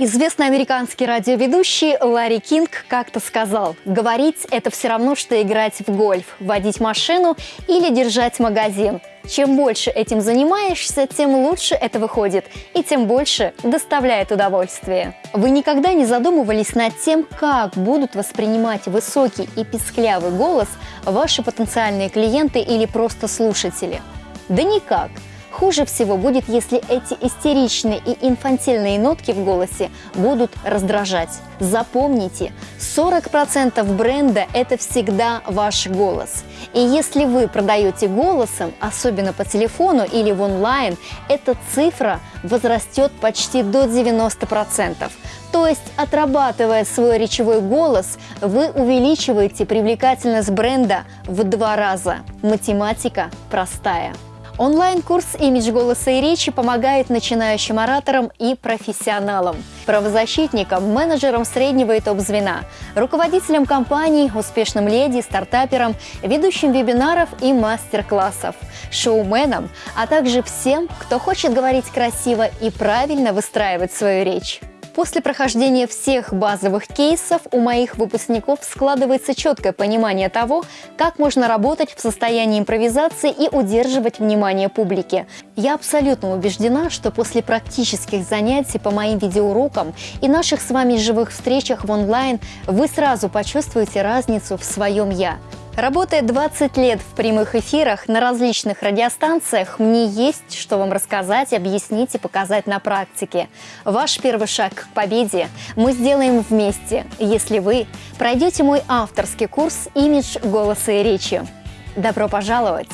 Известный американский радиоведущий Ларри Кинг как-то сказал, говорить – это все равно, что играть в гольф, водить машину или держать магазин. Чем больше этим занимаешься, тем лучше это выходит и тем больше доставляет удовольствие. Вы никогда не задумывались над тем, как будут воспринимать высокий и писклявый голос ваши потенциальные клиенты или просто слушатели? Да никак – Хуже всего будет, если эти истеричные и инфантильные нотки в голосе будут раздражать. Запомните, 40% бренда – это всегда ваш голос. И если вы продаете голосом, особенно по телефону или в онлайн, эта цифра возрастет почти до 90%. То есть, отрабатывая свой речевой голос, вы увеличиваете привлекательность бренда в два раза. Математика простая. Онлайн-курс «Имидж голоса и речи» помогает начинающим ораторам и профессионалам, правозащитникам, менеджерам среднего и топ-звена, руководителям компаний, успешным леди, стартаперам, ведущим вебинаров и мастер-классов, шоуменам, а также всем, кто хочет говорить красиво и правильно выстраивать свою речь. После прохождения всех базовых кейсов у моих выпускников складывается четкое понимание того, как можно работать в состоянии импровизации и удерживать внимание публики. Я абсолютно убеждена, что после практических занятий по моим видеоурокам и наших с вами живых встречах в онлайн вы сразу почувствуете разницу в своем «я». Работая 20 лет в прямых эфирах на различных радиостанциях, мне есть что вам рассказать, объяснить и показать на практике. Ваш первый шаг к победе мы сделаем вместе, если вы пройдете мой авторский курс «Имидж голоса и речи». Добро пожаловать!